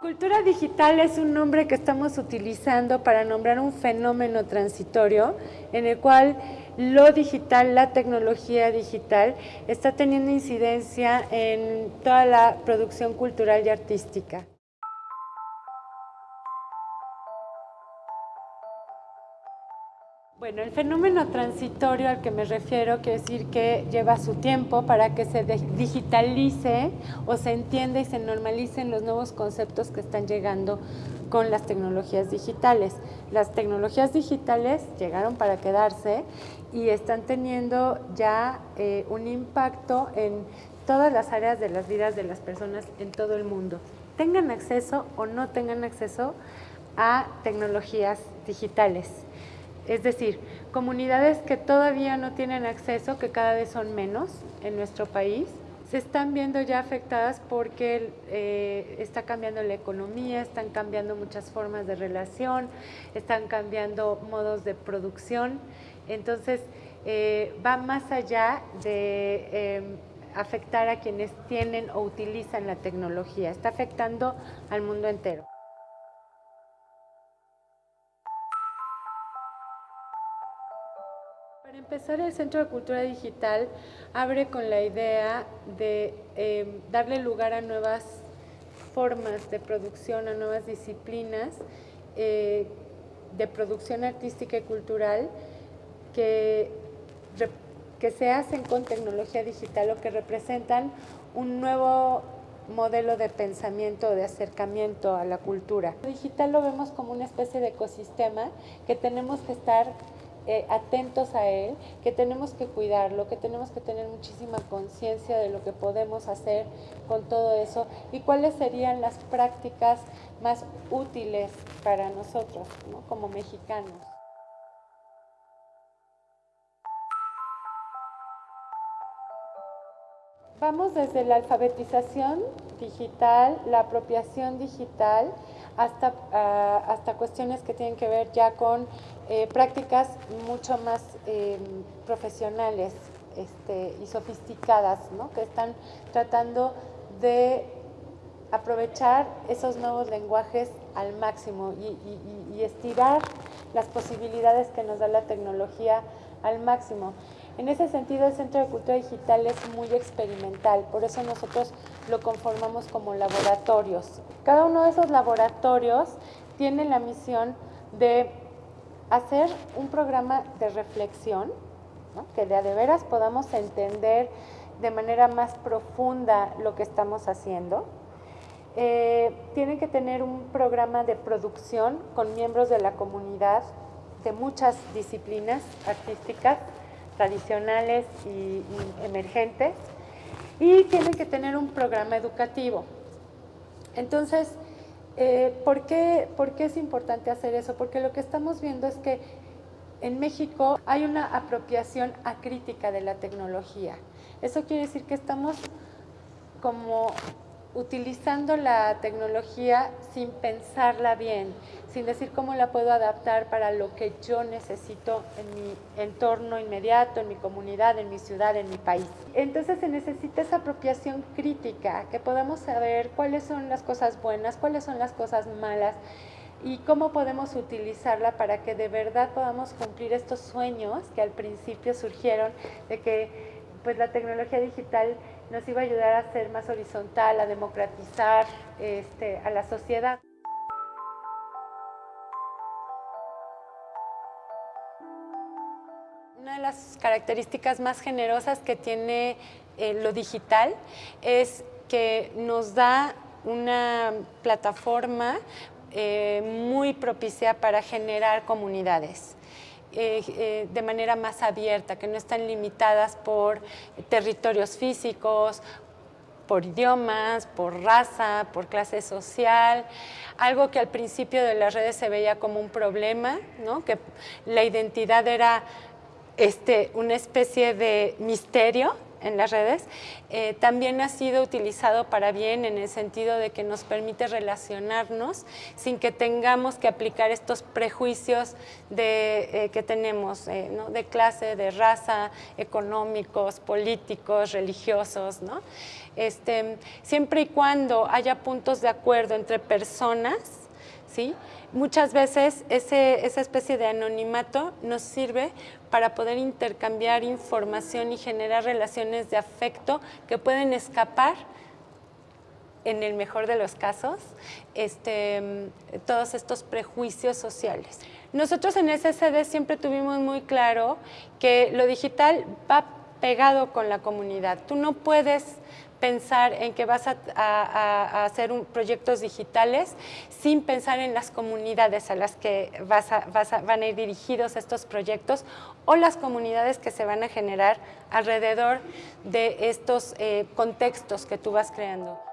Cultura digital es un nombre que estamos utilizando para nombrar un fenómeno transitorio en el cual lo digital, la tecnología digital, está teniendo incidencia en toda la producción cultural y artística. Bueno, el fenómeno transitorio al que me refiero quiere decir que lleva su tiempo para que se digitalice o se entienda y se normalicen los nuevos conceptos que están llegando con las tecnologías digitales. Las tecnologías digitales llegaron para quedarse y están teniendo ya eh, un impacto en todas las áreas de las vidas de las personas en todo el mundo. Tengan acceso o no tengan acceso a tecnologías digitales. Es decir, comunidades que todavía no tienen acceso, que cada vez son menos en nuestro país, se están viendo ya afectadas porque eh, está cambiando la economía, están cambiando muchas formas de relación, están cambiando modos de producción. Entonces, eh, va más allá de em, afectar a quienes tienen o utilizan la tecnología, está afectando al mundo entero. Para empezar, el Centro de Cultura Digital abre con la idea de em, darle lugar a nuevas formas de producción, a nuevas disciplinas eh, de producción artística y cultural que, que se hacen con tecnología digital o que representan un nuevo modelo de pensamiento, de acercamiento a la cultura. digital lo vemos como una especie de ecosistema que tenemos que estar eh, atentos a él, que tenemos que cuidarlo, que tenemos que tener muchísima conciencia de lo que podemos hacer con todo eso y cuáles serían las prácticas más útiles para nosotros como mexicanos. Vamos desde la alfabetización digital, la apropiación digital, hasta, ah, hasta cuestiones que tienen que ver ya con eh, prácticas mucho más em, profesionales este, y sofisticadas, ¿no? que están tratando de aprovechar esos nuevos lenguajes al máximo y, y estirar las posibilidades que nos da la tecnología al máximo. En ese sentido, el Centro de Cultura Digital es muy experimental, por eso nosotros lo conformamos como laboratorios. Cada uno de esos laboratorios tiene la misión de hacer un programa de reflexión, que de veras podamos entender de manera más profunda lo que estamos haciendo. Eh, tienen que tener un programa de producción con miembros de la comunidad de muchas disciplinas artísticas, tradicionales y, emergentes, y tienen que tener un programa educativo. Entonces, eh, ¿por, qué, ¿por qué es importante hacer eso? Porque lo que estamos viendo es que en México hay una apropiación acrítica de la tecnología. Eso quiere decir que estamos como utilizando la tecnología sin pensarla bien, sin decir cómo la puedo adaptar para lo que yo necesito en mi entorno inmediato, en mi comunidad, en mi ciudad, en mi país. Entonces se necesita esa apropiación crítica, que podamos saber cuáles son las cosas buenas, cuáles son las cosas malas, y cómo podemos utilizarla para que de verdad podamos cumplir estos sueños que al principio surgieron de que pues la tecnología digital nos iba a ayudar a ser más horizontal, a democratizar este, a la sociedad. Una de las características más generosas que tiene eh, lo digital es que nos da una plataforma eh, muy propicia para generar comunidades. Eh, eh, de manera más abierta, que no están limitadas por territorios físicos, por idiomas, por raza, por clase social, algo que al principio de las redes se veía como un problema, ¿no? que la identidad era este, una especie de misterio en las redes, eh, también ha sido utilizado para bien en el sentido de que nos permite relacionarnos sin que tengamos que aplicar estos prejuicios de, eh, que tenemos de clase, de raza, económicos, políticos, religiosos. Este, siempre y cuando haya puntos de acuerdo entre personas, ¿sí? muchas veces esa especie de anonimato nos sirve para poder intercambiar información y generar relaciones de afecto que pueden escapar en el mejor de los casos, este, todos estos prejuicios sociales. Nosotros en SSD siempre tuvimos muy claro que lo digital va pegado con la comunidad. Tú no puedes pensar en que vas a, hacer proyectos digitales sin pensar en las comunidades a las que van a ir dirigidos estos proyectos o las comunidades que se van a generar alrededor de estos eh, contextos que tú vas creando.